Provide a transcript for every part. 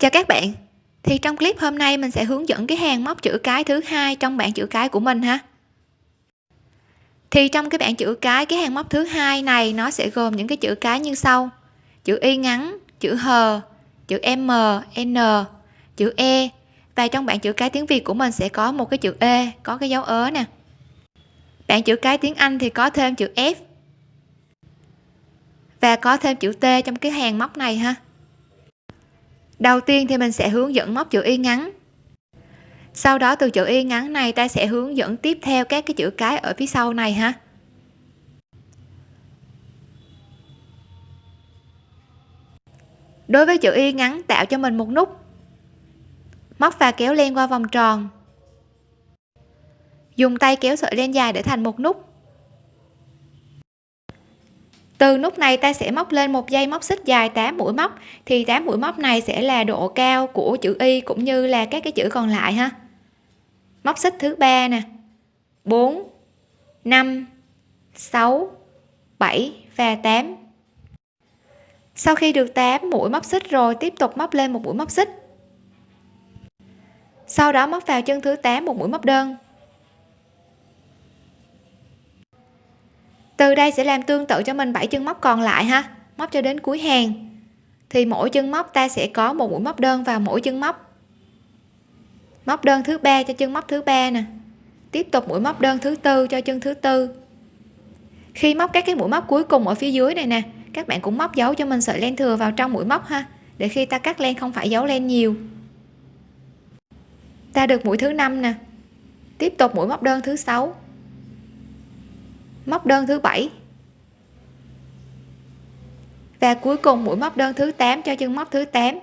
chào các bạn. Thì trong clip hôm nay mình sẽ hướng dẫn cái hàng móc chữ cái thứ hai trong bảng chữ cái của mình ha. Thì trong cái bảng chữ cái cái hàng móc thứ hai này, nó sẽ gồm những cái chữ cái như sau. Chữ y ngắn, chữ hờ chữ m, n, chữ e. Và trong bảng chữ cái tiếng việt của mình sẽ có một cái chữ e có cái dấu ớ nè. Bảng chữ cái tiếng anh thì có thêm chữ f. Và có thêm chữ t trong cái hàng móc này ha đầu tiên thì mình sẽ hướng dẫn móc chữ y ngắn. Sau đó từ chữ y ngắn này ta sẽ hướng dẫn tiếp theo các cái chữ cái ở phía sau này ha. Đối với chữ y ngắn tạo cho mình một nút. Móc và kéo len qua vòng tròn. Dùng tay kéo sợi len dài để thành một nút từ nút này ta sẽ móc lên một dây móc xích dài 8 mũi móc, thì 8 mũi móc này sẽ là độ cao của chữ y cũng như là các cái chữ còn lại ha. Móc xích thứ ba nè. 4 5 6 7 và 8 sau khi được 8 mũi móc xích rồi, tiếp tục móc lên một mũi móc xích. Sau đó móc vào chân thứ 8 một mũi móc đơn. Từ đây sẽ làm tương tự cho mình bảy chân móc còn lại ha. Móc cho đến cuối hàng. Thì mỗi chân móc ta sẽ có một mũi móc đơn vào mỗi chân móc. Móc đơn thứ ba cho chân móc thứ ba nè. Tiếp tục mũi móc đơn thứ tư cho chân thứ tư. Khi móc các cái mũi móc cuối cùng ở phía dưới này nè, các bạn cũng móc dấu cho mình sợi len thừa vào trong mũi móc ha, để khi ta cắt len không phải giấu len nhiều. Ta được mũi thứ năm nè. Tiếp tục mũi móc đơn thứ sáu móc đơn thứ bảy. Và cuối cùng mũi móc đơn thứ 8 cho chân móc thứ 8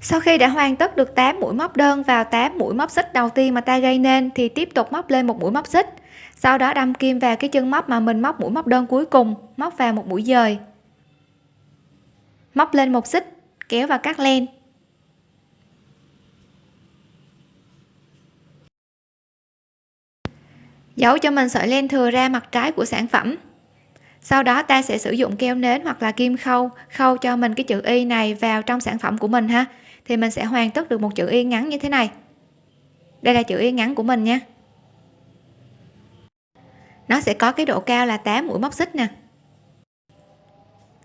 sau khi đã hoàn tất được 8 mũi móc đơn vào 8 mũi móc xích đầu tiên mà ta gây nên, thì tiếp tục móc lên một mũi móc xích. Sau đó đâm kim vào cái chân móc mà mình móc mũi móc đơn cuối cùng, móc vào một mũi dời. Móc lên một xích, kéo và cắt len. Giấu cho mình sợi len thừa ra mặt trái của sản phẩm. Sau đó ta sẽ sử dụng keo nến hoặc là kim khâu khâu cho mình cái chữ y này vào trong sản phẩm của mình ha. Thì mình sẽ hoàn tất được một chữ y ngắn như thế này. Đây là chữ y ngắn của mình nha. Nó sẽ có cái độ cao là 8 mũi móc xích nè.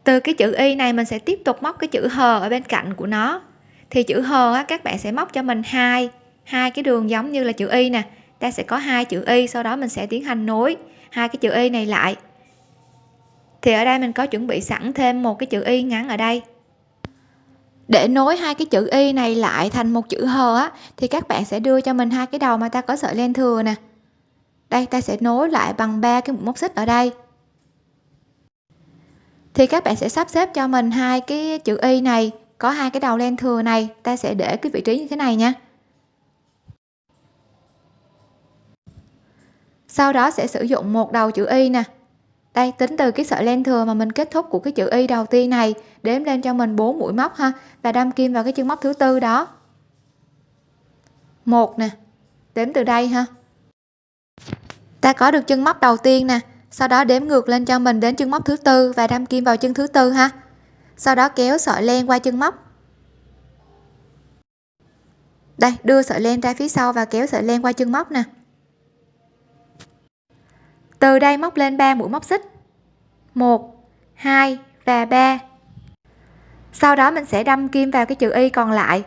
Từ cái chữ y này mình sẽ tiếp tục móc cái chữ hờ ở bên cạnh của nó. Thì chữ hờ á, các bạn sẽ móc cho mình hai hai cái đường giống như là chữ y nè ta sẽ có hai chữ y, sau đó mình sẽ tiến hành nối hai cái chữ y này lại. Thì ở đây mình có chuẩn bị sẵn thêm một cái chữ y ngắn ở đây. Để nối hai cái chữ y này lại thành một chữ hờ á, thì các bạn sẽ đưa cho mình hai cái đầu mà ta có sợi len thừa nè. Đây, ta sẽ nối lại bằng ba cái móc xích ở đây. Thì các bạn sẽ sắp xếp cho mình hai cái chữ y này, có hai cái đầu len thừa này, ta sẽ để cái vị trí như thế này nha. Sau đó sẽ sử dụng một đầu chữ y nè. Đây, tính từ cái sợi len thừa mà mình kết thúc của cái chữ y đầu tiên này, đếm lên cho mình 4 mũi móc ha, và đâm kim vào cái chân móc thứ tư đó. Một nè, đếm từ đây ha. Ta có được chân móc đầu tiên nè, sau đó đếm ngược lên cho mình đến chân móc thứ tư và đâm kim vào chân thứ tư ha. Sau đó kéo sợi len qua chân móc. Đây, đưa sợi len ra phía sau và kéo sợi len qua chân móc nè từ đây móc lên 3 mũi móc xích. 1 2 và 3 sau đó mình sẽ đâm kim vào cái chữ y còn lại.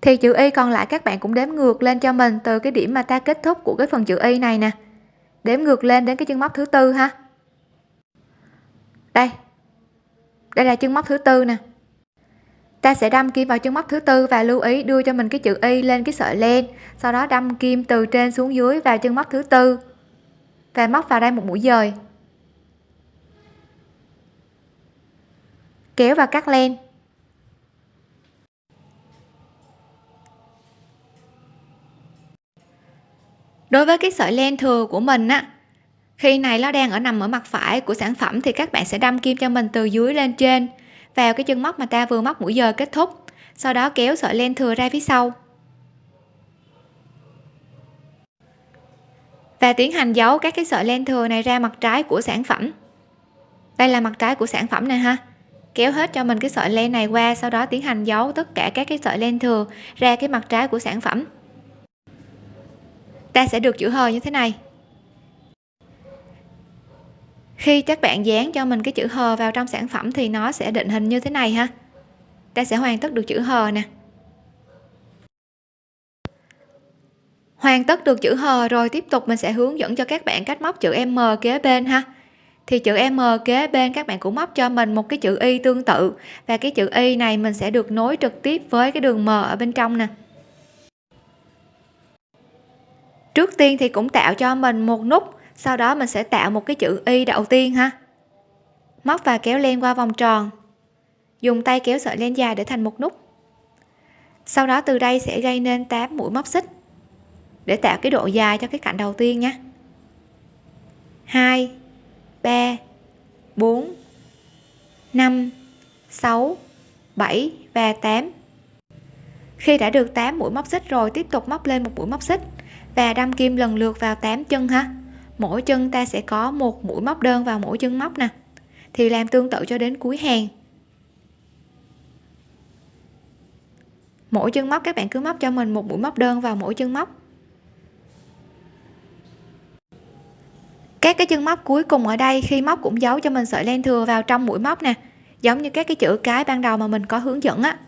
Thì chữ y còn lại các bạn cũng đếm ngược lên cho mình từ cái điểm mà ta kết thúc của cái phần chữ y này nè. Đếm ngược lên đến cái chân móc thứ tư ha. Đây. Đây là chân móc thứ tư nè. Ta sẽ đâm kim vào chân móc thứ tư và lưu ý đưa cho mình cái chữ y lên cái sợi len, sau đó đâm kim từ trên xuống dưới vào chân móc thứ tư và móc vào đây một mũi dời. Kéo và cắt len. Đối với cái sợi len thừa của mình á, khi này nó đang ở nằm ở mặt phải của sản phẩm thì các bạn sẽ đâm kim cho mình từ dưới lên trên, vào cái chân móc mà ta vừa móc mũi giờ kết thúc, sau đó kéo sợi len thừa ra phía sau. Và tiến hành giấu các cái sợi len thừa này ra mặt trái của sản phẩm. Đây là mặt trái của sản phẩm này ha. Kéo hết cho mình cái sợi len này qua, sau đó tiến hành giấu tất cả các cái sợi len thừa ra cái mặt trái của sản phẩm. Ta sẽ được chữ hờ như thế này. Khi các bạn dán cho mình cái chữ hờ vào trong sản phẩm thì nó sẽ định hình như thế này ha. Ta sẽ hoàn tất được chữ hờ nè. Hoàn tất được chữ hờ rồi, tiếp tục mình sẽ hướng dẫn cho các bạn cách móc chữ m kế bên ha. Thì chữ M kế bên các bạn cũng móc cho mình một cái chữ Y tương tự. Và cái chữ Y này mình sẽ được nối trực tiếp với cái đường M ở bên trong nè. Trước tiên thì cũng tạo cho mình một nút, sau đó mình sẽ tạo một cái chữ Y đầu tiên ha. Móc và kéo len qua vòng tròn. Dùng tay kéo sợi len dài để thành một nút. Sau đó từ đây sẽ gây nên 8 mũi móc xích để tạo cái độ dài cho cái cạnh đầu tiên nhé. 2 3 4 5 6 7 và 8 khi đã được 8 mũi móc xích rồi, tiếp tục móc lên một mũi móc xích và đâm kim lần lượt vào 8 chân ha. Mỗi chân ta sẽ có một mũi móc đơn vào mỗi chân móc nè. Thì làm tương tự cho đến cuối hàng. Mỗi chân móc, các bạn cứ móc cho mình một mũi móc đơn vào mỗi chân móc. Các cái chân móc cuối cùng ở đây khi móc cũng giấu cho mình sợi len thừa vào trong mũi móc nè, giống như các cái chữ cái ban đầu mà mình có hướng dẫn á,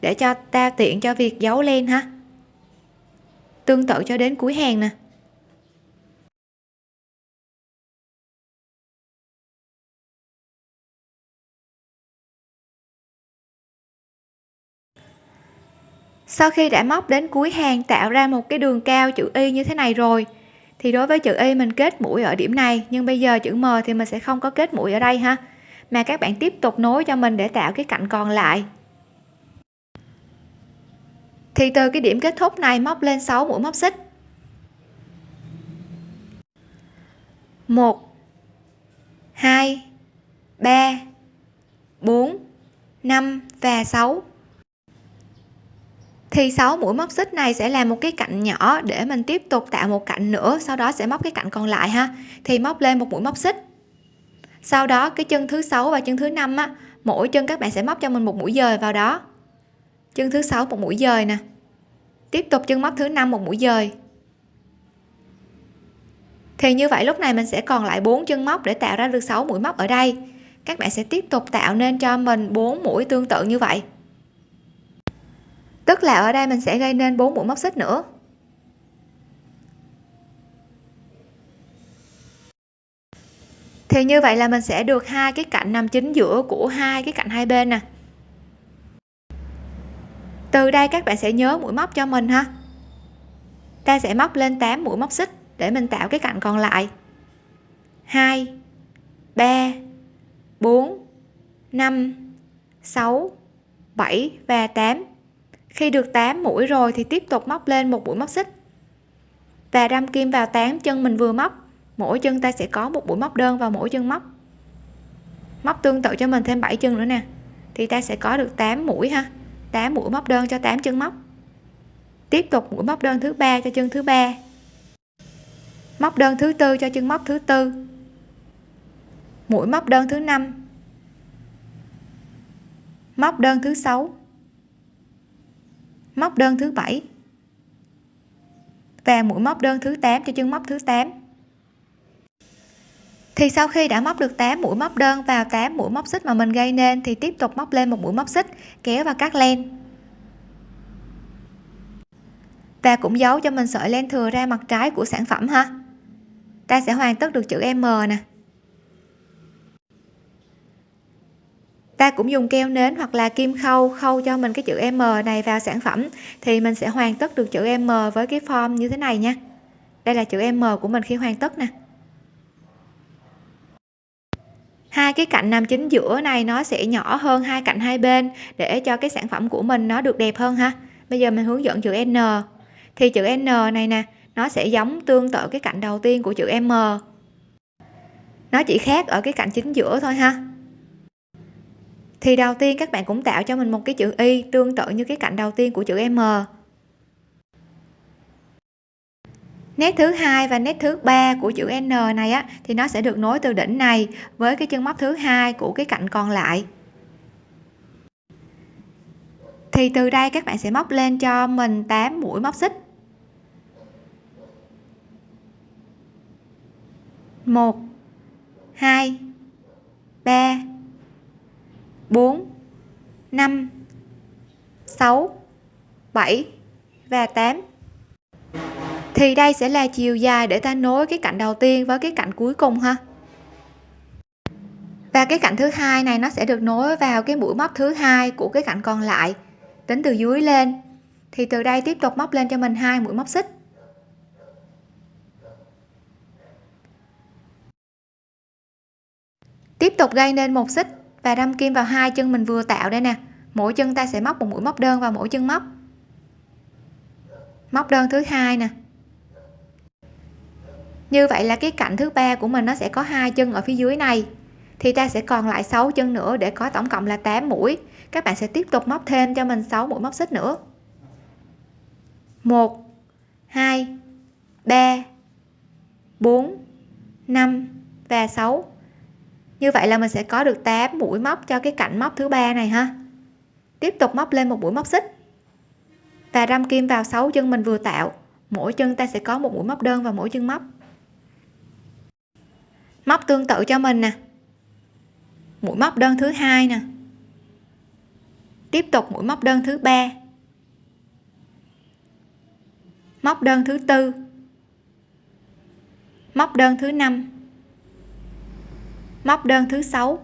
để cho ta tiện cho việc giấu len ha. Tương tự cho đến cuối hàng nè. Sau khi đã móc đến cuối hàng, tạo ra một cái đường cao chữ y như thế này rồi thì đối với chữ y mình kết mũi ở điểm này, nhưng bây giờ chữ m thì mình sẽ không có kết mũi ở đây ha. Mà các bạn tiếp tục nối cho mình để tạo cái cạnh còn lại. Thì từ cái điểm kết thúc này móc lên 6 mũi móc xích. 1 2 3 4 5 và 6 thì 6 mũi móc xích này sẽ làm một cái cạnh nhỏ để mình tiếp tục tạo một cạnh nữa, sau đó sẽ móc cái cạnh còn lại ha. Thì móc lên một mũi móc xích. Sau đó cái chân thứ sáu và chân thứ năm á, mỗi chân các bạn sẽ móc cho mình một mũi dời vào đó. Chân thứ sáu một mũi dời nè. Tiếp tục chân móc thứ năm một mũi dời. Thì như vậy lúc này mình sẽ còn lại bốn chân móc để tạo ra được 6 mũi móc ở đây. Các bạn sẽ tiếp tục tạo nên cho mình 4 mũi tương tự như vậy tức là ở đây mình sẽ gây nên bốn mũi móc xích nữa. Thì như vậy là mình sẽ được hai cái cạnh nằm chính giữa của hai cái cạnh hai bên nè. Từ đây các bạn sẽ nhớ mũi móc cho mình ha. Ta sẽ móc lên 8 mũi móc xích để mình tạo cái cạnh còn lại. 2 3 4 5 6 7 và 8 khi được 8 mũi rồi thì tiếp tục móc lên một mũi móc xích. Và đâm kim vào 8 chân mình vừa móc, mỗi chân ta sẽ có một mũi móc đơn vào mỗi chân móc. Móc tương tự cho mình thêm 7 chân nữa nè, thì ta sẽ có được 8 mũi ha. 8 mũi móc đơn cho 8 chân móc. Tiếp tục mũi móc đơn thứ ba cho chân thứ ba. Móc đơn thứ tư cho chân móc thứ tư. Mũi móc đơn thứ năm. Móc đơn thứ sáu móc đơn thứ bảy. Và mũi móc đơn thứ 8 cho chân móc thứ 8 thì sau khi đã móc được 8 mũi móc đơn vào 8 mũi móc xích mà mình gây nên thì tiếp tục móc lên một mũi móc xích, kéo và cắt len. Và cũng giấu cho mình sợi len thừa ra mặt trái của sản phẩm ha. Ta sẽ hoàn tất được chữ M nè. Ta cũng dùng keo nến hoặc là kim khâu khâu cho mình cái chữ M này vào sản phẩm, thì mình sẽ hoàn tất được chữ M với cái form như thế này nha. Đây là chữ M của mình khi hoàn tất nè. Hai cái cạnh nằm chính giữa này nó sẽ nhỏ hơn hai cạnh hai bên để cho cái sản phẩm của mình nó được đẹp hơn ha. Bây giờ mình hướng dẫn chữ N. Thì chữ N này nè, nó sẽ giống tương tự cái cạnh đầu tiên của chữ M. Nó chỉ khác ở cái cạnh chính giữa thôi ha thì đầu tiên các bạn cũng tạo cho mình một cái chữ y tương tự như cái cạnh đầu tiên của chữ M. Nét thứ hai và nét thứ ba của chữ N này á, thì nó sẽ được nối từ đỉnh này với cái chân móc thứ hai của cái cạnh còn lại. Thì từ đây các bạn sẽ móc lên cho mình 8 mũi móc xích. 1 2 3 4 5 6 7 và 8 thì đây sẽ là chiều dài để ta nối cái cạnh đầu tiên với cái cạnh cuối cùng ha. Và cái cạnh thứ hai này nó sẽ được nối vào cái mũi móc thứ hai của cái cạnh còn lại. Tính từ dưới lên. Thì từ đây tiếp tục móc lên cho mình hai mũi móc xích. Tiếp tục gây nên một xích và đâm kim vào hai chân mình vừa tạo đây nè. Mỗi chân ta sẽ móc một mũi móc đơn vào mỗi chân móc. Móc đơn thứ hai nè. Như vậy là cái cạnh thứ ba của mình nó sẽ có hai chân ở phía dưới này. Thì ta sẽ còn lại 6 chân nữa để có tổng cộng là 8 mũi. Các bạn sẽ tiếp tục móc thêm cho mình 6 mũi móc xích nữa. 1 2 3 4 5 và 6 như vậy là mình sẽ có được 8 mũi móc cho cái cạnh móc thứ ba này ha. Tiếp tục móc lên một mũi móc xích. Và đâm kim vào 6 chân mình vừa tạo. Mỗi chân ta sẽ có một mũi móc đơn vào mỗi chân móc. Móc tương tự cho mình nè. Mũi móc đơn thứ hai nè. Tiếp tục mũi móc đơn thứ ba. Móc đơn thứ tư. Móc đơn thứ năm móc đơn thứ sáu.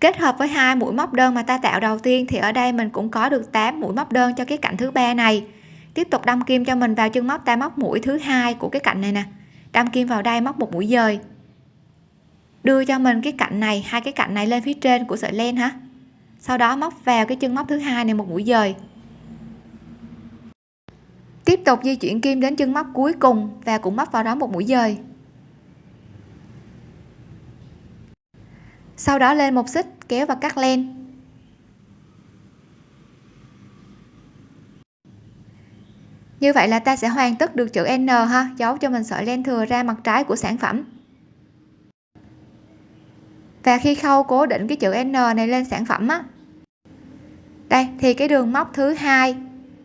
Kết hợp với hai mũi móc đơn mà ta tạo đầu tiên thì ở đây mình cũng có được 8 mũi móc đơn cho cái cạnh thứ ba này. Tiếp tục đâm kim cho mình vào chân móc, ta móc mũi thứ hai của cái cạnh này nè. Đâm kim vào đây, móc một mũi dời. Đưa cho mình cái cạnh này, hai cái cạnh này lên phía trên của sợi len hả? Sau đó móc vào cái chân móc thứ hai này một mũi dời. Tiếp tục di chuyển kim đến chân móc cuối cùng và cũng móc vào đó một mũi dời. Sau đó lên một xích, kéo và cắt len. Như vậy là ta sẽ hoàn tất được chữ N ha? Giấu cho mình sợi len thừa ra mặt trái của sản phẩm. Và khi khâu cố định cái chữ N này lên sản phẩm á, đây, thì cái đường móc thứ hai,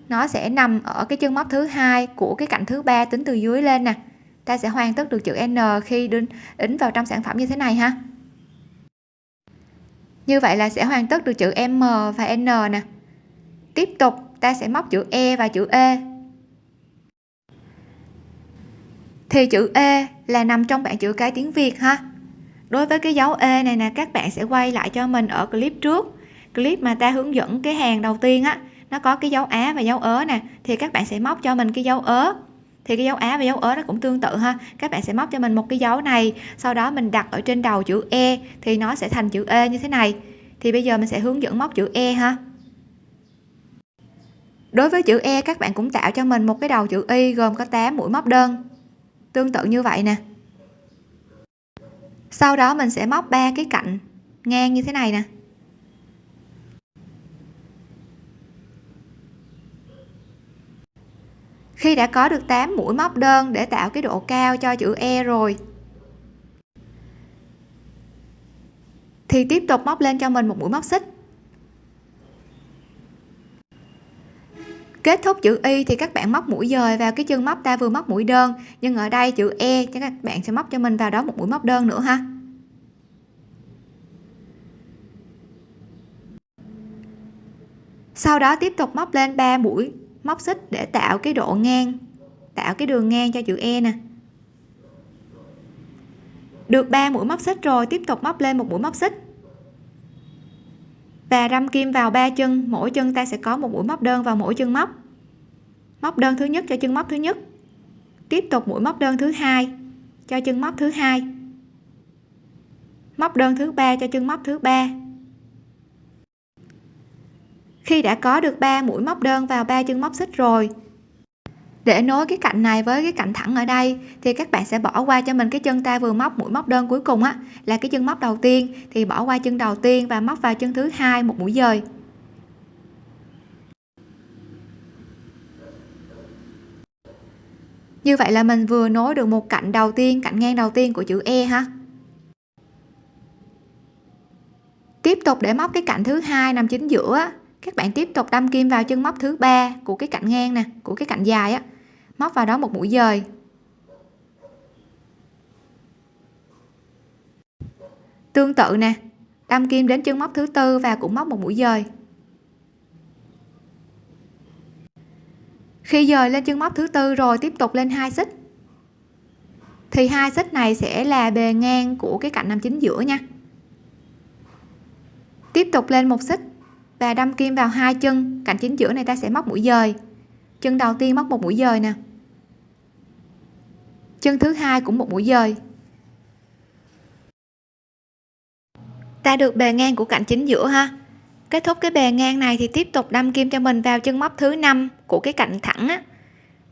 nó sẽ nằm ở cái chân móc thứ hai của cái cạnh thứ ba tính từ dưới lên nè. Ta sẽ hoàn tất được chữ N khi đính đính vào trong sản phẩm như thế này ha? Như vậy là sẽ hoàn tất được chữ M và N nè. Tiếp tục, ta sẽ móc chữ E và chữ E. Thì chữ E là nằm trong bảng chữ cái tiếng Việt ha. Đối với cái dấu E này nè, các bạn sẽ quay lại cho mình ở clip trước. Clip mà ta hướng dẫn cái hàng đầu tiên á, nó có cái dấu á và dấu ớ nè, thì các bạn sẽ móc cho mình cái dấu ớ thì cái dấu á và dấu ớ nó cũng tương tự ha. Các bạn sẽ móc cho mình một cái dấu này, sau đó mình đặt ở trên đầu chữ e thì nó sẽ thành chữ e như thế này. Thì bây giờ mình sẽ hướng dẫn móc chữ e ha. Đối với chữ e các bạn cũng tạo cho mình một cái đầu chữ y gồm có 8 mũi móc đơn. Tương tự như vậy nè. Sau đó mình sẽ móc ba cái cạnh ngang như thế này nè. Khi đã có được 8 mũi móc đơn để tạo cái độ cao cho chữ E rồi. Thì tiếp tục móc lên cho mình một mũi móc xích. Kết thúc chữ y thì các bạn móc mũi dời vào cái chân móc ta vừa móc mũi đơn, nhưng ở đây chữ e cho các bạn sẽ móc cho mình vào đó một mũi móc đơn nữa ha. Sau đó tiếp tục móc lên 3 mũi móc xích để tạo cái độ ngang, tạo cái đường ngang cho chữ e nè. Được 3 mũi móc xích rồi, tiếp tục móc lên một mũi móc xích. Và đâm kim vào ba chân, mỗi chân ta sẽ có một mũi móc đơn vào mỗi chân móc. Móc đơn thứ nhất cho chân móc thứ nhất. Tiếp tục mũi móc đơn thứ hai cho chân móc thứ hai. Móc đơn thứ ba cho chân móc thứ ba khi đã có được 3 mũi móc đơn vào ba chân móc xích rồi. Để nối cái cạnh này với cái cạnh thẳng ở đây, thì các bạn sẽ bỏ qua cho mình cái chân ta vừa móc, mũi móc đơn cuối cùng á, là cái chân móc đầu tiên. Thì bỏ qua chân đầu tiên và móc vào chân thứ hai một mũi dời. Như vậy là mình vừa nối được một cạnh đầu tiên, cạnh ngang đầu tiên của chữ E ha. Tiếp tục để móc cái cạnh thứ hai nằm chính giữa các bạn tiếp tục đâm kim vào chân móc thứ ba của cái cạnh ngang nè, của cái cạnh dài á. Móc vào đó một mũi dời. Tương tự nè, đâm kim đến chân móc thứ tư và cũng móc một mũi dời. Khi dời lên chân móc thứ tư rồi tiếp tục lên hai xích. Thì hai xích này sẽ là bề ngang của cái cạnh nằm chính giữa nha. Tiếp tục lên một xích và đâm kim vào hai chân. Cạnh chính giữa này ta sẽ móc mũi dời. Chân đầu tiên móc một mũi dời nè. Chân thứ hai cũng một mũi dời. Ta được bề ngang của cạnh chính giữa ha. Kết thúc cái bề ngang này thì tiếp tục đâm kim cho mình vào chân móc thứ năm của cái cạnh thẳng á.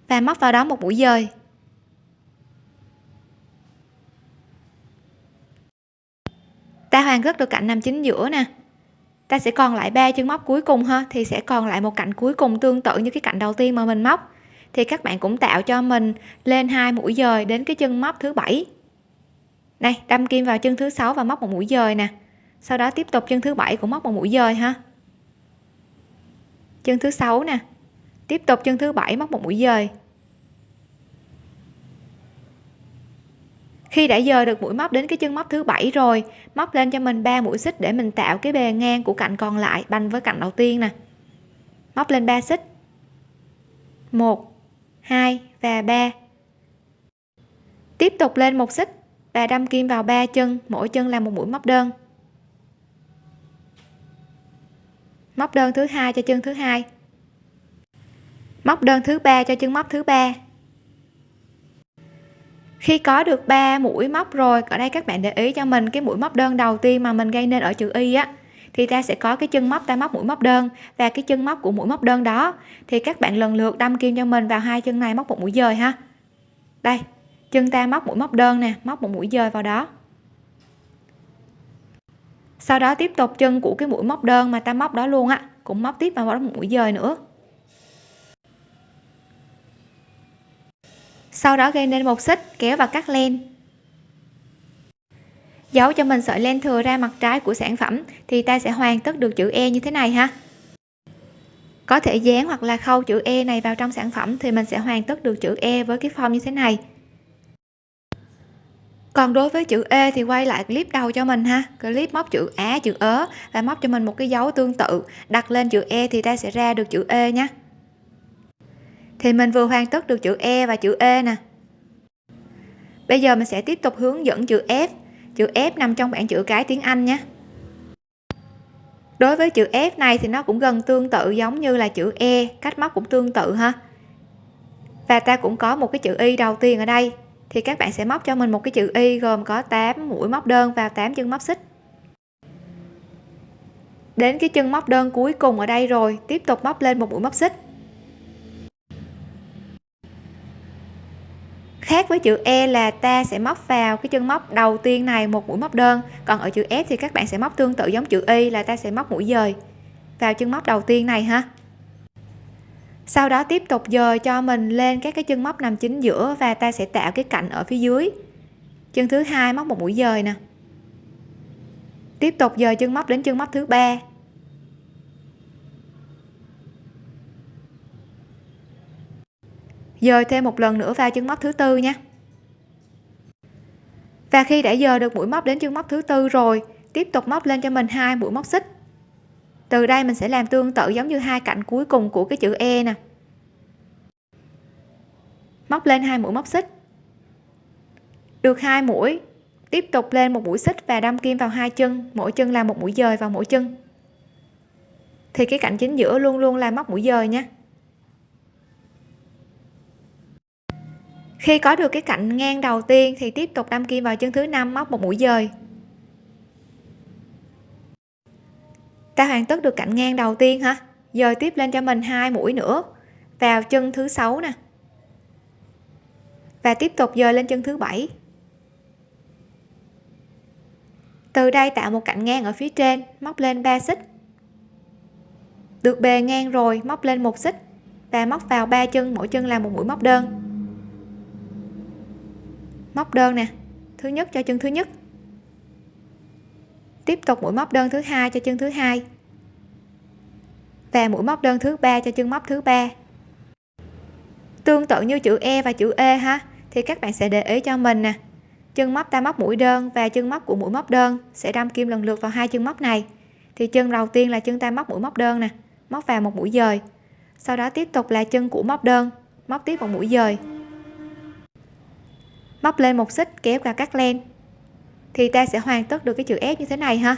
Và móc vào đó một mũi dời. Ta hoàn tất được cạnh nằm chính giữa nè ta sẽ còn lại ba chân móc cuối cùng ha, thì sẽ còn lại một cạnh cuối cùng tương tự như cái cạnh đầu tiên mà mình móc. Thì các bạn cũng tạo cho mình lên hai mũi dời đến cái chân móc thứ bảy. Này, đâm kim vào chân thứ sáu và móc một mũi dời nè. Sau đó tiếp tục chân thứ bảy cũng móc một mũi dời ha. Chân thứ sáu nè. Tiếp tục chân thứ bảy móc một mũi dời. Khi đã dời được mũi móc đến cái chân móc thứ bảy rồi, móc lên cho mình 3 mũi xích để mình tạo cái bề ngang của cạnh còn lại banh với cạnh đầu tiên nè. Móc lên 3 xích. 1 2 và 3 tiếp tục lên một xích và đâm kim vào ba chân, mỗi chân là một mũi móc đơn. Móc đơn thứ hai cho chân thứ hai. Móc đơn thứ ba cho chân móc thứ ba khi có được 3 mũi móc rồi, ở đây các bạn để ý cho mình cái mũi móc đơn đầu tiên mà mình gây nên ở chữ y á, thì ta sẽ có cái chân móc, ta móc mũi móc đơn và cái chân móc của mũi móc đơn đó. Thì các bạn lần lượt đâm kim cho mình vào hai chân này, móc một mũi dời ha. Đây, chân ta móc mũi móc đơn nè, móc một mũi dời vào đó. Sau đó tiếp tục chân của cái mũi móc đơn mà ta móc đó luôn á, cũng móc tiếp vào đó một mũi dời nữa. Sau đó gây nên một xích, kéo và cắt len. Giấu cho mình sợi len thừa ra mặt trái của sản phẩm, thì ta sẽ hoàn tất được chữ E như thế này ha. Có thể dán hoặc là khâu chữ E này vào trong sản phẩm thì mình sẽ hoàn tất được chữ E với cái form như thế này. Còn đối với chữ E thì quay lại clip đầu cho mình ha. Clip móc chữ Á, chữ ớ và móc cho mình một cái dấu tương tự. Đặt lên chữ E thì ta sẽ ra được chữ E nhé thì mình vừa hoàn tất được chữ E và chữ E nè. Bây giờ mình sẽ tiếp tục hướng dẫn chữ F. Chữ F nằm trong bảng chữ cái tiếng Anh nhé. Đối với chữ F này thì nó cũng gần tương tự giống như là chữ E cách móc cũng tương tự ha. Và ta cũng có một cái chữ Y đầu tiên ở đây. Thì các bạn sẽ móc cho mình một cái chữ Y gồm có 8 mũi móc đơn và 8 chân móc xích. Đến cái chân móc đơn cuối cùng ở đây rồi, tiếp tục móc lên một mũi móc xích. Khác với chữ E là ta sẽ móc vào cái chân móc đầu tiên này một mũi móc đơn. Còn ở chữ F thì các bạn sẽ móc tương tự giống chữ Y là ta sẽ móc mũi dời vào chân móc đầu tiên này ha. Sau đó tiếp tục dời cho mình lên các cái chân móc nằm chính giữa và ta sẽ tạo cái cạnh ở phía dưới. Chân thứ hai móc một mũi dời nè. Tiếp tục dời chân móc đến chân móc thứ ba. Dời thêm một lần nữa vào chân móc thứ tư nha. Và khi đã dời được mũi móc đến chân móc thứ tư rồi, tiếp tục móc lên cho mình hai mũi móc xích. Từ đây mình sẽ làm tương tự giống như hai cạnh cuối cùng của cái chữ E nè. Móc lên hai mũi móc xích. Được hai mũi, tiếp tục lên một mũi xích và đâm kim vào hai chân, mỗi chân là một mũi dời vào mỗi chân. Thì cái cạnh chính giữa luôn luôn là móc mũi dời nha. Khi có được cái cạnh ngang đầu tiên thì tiếp tục đâm kim vào chân thứ năm móc một mũi dời. Ta hoàn tất được cạnh ngang đầu tiên hả? dời tiếp lên cho mình hai mũi nữa. Vào chân thứ sáu nè. Và tiếp tục dời lên chân thứ bảy. Từ đây tạo một cạnh ngang ở phía trên, móc lên 3 xích. Được bề ngang rồi, móc lên một xích. Và móc vào ba chân, mỗi chân là một mũi móc đơn móc đơn nè. Thứ nhất cho chân thứ nhất. Tiếp tục mũi móc đơn thứ hai cho chân thứ hai. Và mũi móc đơn thứ ba cho chân móc thứ ba. Tương tự như chữ E và chữ E ha, thì các bạn sẽ để ý cho mình nè. Chân móc ta móc mũi đơn và chân móc của mũi móc đơn sẽ đâm kim lần lượt vào hai chân móc này. Thì chân đầu tiên là chân ta móc mũi móc đơn nè, móc vào một mũi dời. Sau đó tiếp tục là chân của móc đơn, móc tiếp một mũi dời móc lên một xích, kéo và cắt len. Thì ta sẽ hoàn tất được cái chữ f như thế này ha.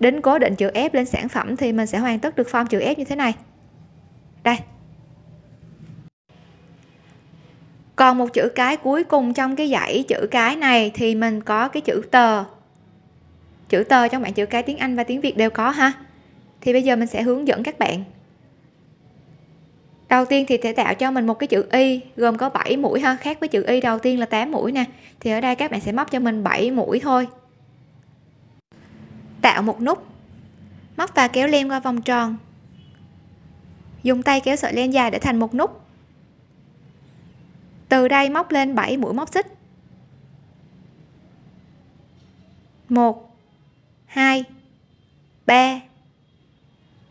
Đến cố định chữ F lên sản phẩm thì mình sẽ hoàn tất được form chữ f như thế này. Đây. Còn một chữ cái cuối cùng trong cái dãy chữ cái này thì mình có cái chữ tờ chữ tờ trong bảng chữ cái tiếng Anh và tiếng Việt đều có ha. Thì bây giờ mình sẽ hướng dẫn các bạn đầu tiên thì sẽ tạo cho mình một cái chữ y, gồm có 7 mũi ha, khác với chữ y đầu tiên là 8 mũi nè. Thì ở đây các bạn sẽ móc cho mình 7 mũi thôi. Tạo một nút. Móc và kéo len qua vòng tròn. Dùng tay kéo sợi len dài để thành một nút. Từ đây móc lên 7 mũi móc xích. 1 2 3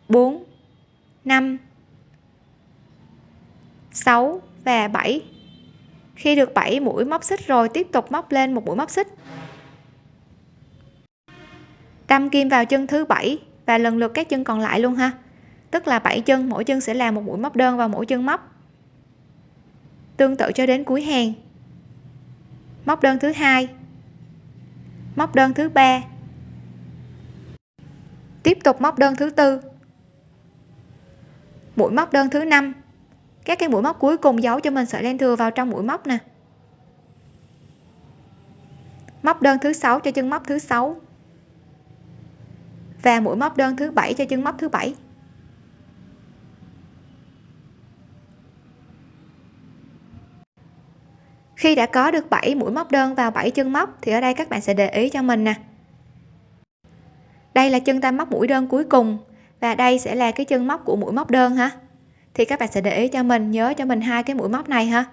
4 5 6 và 7 khi được 7 mũi móc xích rồi, tiếp tục móc lên một mũi móc xích. Đâm kim vào chân thứ bảy và lần lượt các chân còn lại luôn ha. Tức là 7 chân, mỗi chân sẽ là một mũi móc đơn vào mỗi chân móc. Tương tự cho đến cuối hàng. Móc đơn thứ hai. Móc đơn thứ ba. Tiếp tục móc đơn thứ tư. Mũi móc đơn thứ năm các cái mũi móc cuối cùng giấu cho mình sợi len thừa vào trong mũi móc nè. Móc đơn thứ sáu cho chân móc thứ sáu. Và mũi móc đơn thứ bảy cho chân móc thứ bảy. Khi đã có được 7 mũi móc đơn vào 7 chân móc thì ở đây các bạn sẽ để ý cho mình nè. Đây là chân ta móc mũi đơn cuối cùng và đây sẽ là cái chân móc của mũi móc đơn ha thì các bạn sẽ để ý cho mình, nhớ cho mình hai cái mũi móc này ha.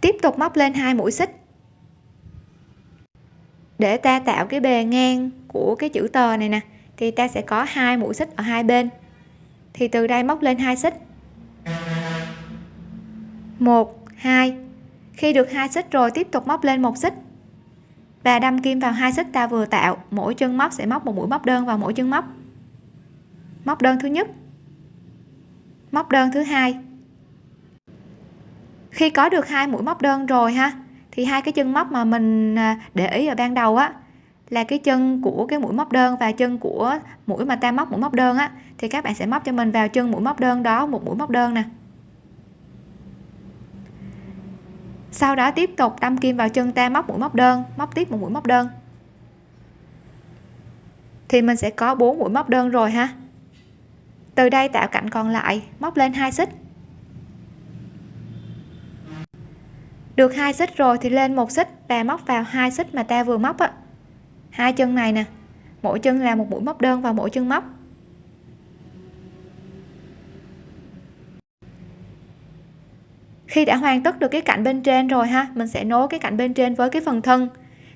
Tiếp tục móc lên hai mũi xích. Để ta tạo cái bề ngang của cái chữ tờ này nè, thì ta sẽ có hai mũi xích ở hai bên. Thì từ đây móc lên hai xích. Một, hai. Khi được hai xích rồi, tiếp tục móc lên một xích. Và đâm kim vào hai xích ta vừa tạo, mỗi chân móc sẽ móc một mũi móc đơn vào mỗi chân móc móc đơn thứ nhất. Móc đơn thứ hai. Khi có được hai mũi móc đơn rồi ha, thì hai cái chân móc mà mình à, để ý ở ban đầu á, là cái chân của cái mũi móc đơn và chân của mũi mà ta móc mũi móc đơn á, thì các bạn sẽ móc cho mình vào chân mũi móc đơn đó một mũi móc đơn nè. Sau đó tiếp tục đâm kim vào chân ta móc mũi móc đơn, móc tiếp một mũi móc đơn. Thì mình sẽ có bốn mũi móc đơn rồi ha từ đây tạo cạnh còn lại móc lên hai xích. Được hai xích rồi thì lên một xích và móc vào hai xích mà ta vừa móc á. Hai chân này nè mỗi chân là một mũi móc đơn vào mỗi chân móc. Khi đã hoàn tất được cái cạnh bên trên rồi ha mình sẽ nối cái cạnh bên trên với cái phần thân.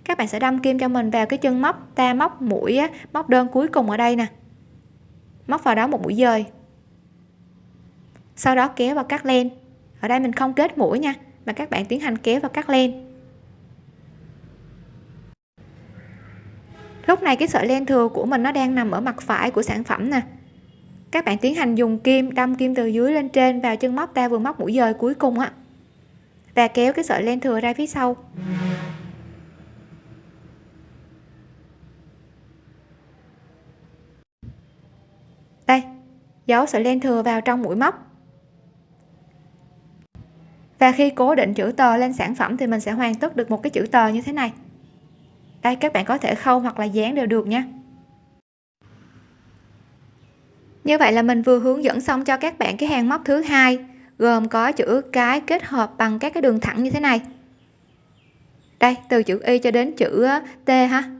Các bạn sẽ đâm kim cho mình vào cái chân móc ta móc mũi á, móc đơn cuối cùng ở đây nè móc vào đó một mũi dời sau đó kéo và cắt len. Ở đây mình không kết mũi nha, mà các bạn tiến hành kéo và cắt len. Lúc này cái sợi len thừa của mình nó đang nằm ở mặt phải của sản phẩm nè. Các bạn tiến hành dùng kim, đâm kim từ dưới lên trên vào chân móc ta vừa móc mũi dời cuối cùng á. Và kéo cái sợi len thừa ra phía sau đây giấu sợi len thừa vào trong mũi móc. Và khi cố định chữ tờ lên sản phẩm thì mình sẽ hoàn tất được một cái chữ tờ như thế này. Đây, các bạn có thể khâu hoặc là dán đều được nha. Như vậy là mình vừa hướng dẫn xong cho các bạn cái hàng móc thứ hai, gồm có chữ cái kết hợp bằng các cái đường thẳng như thế này. Đây, từ chữ y cho đến chữ t ha.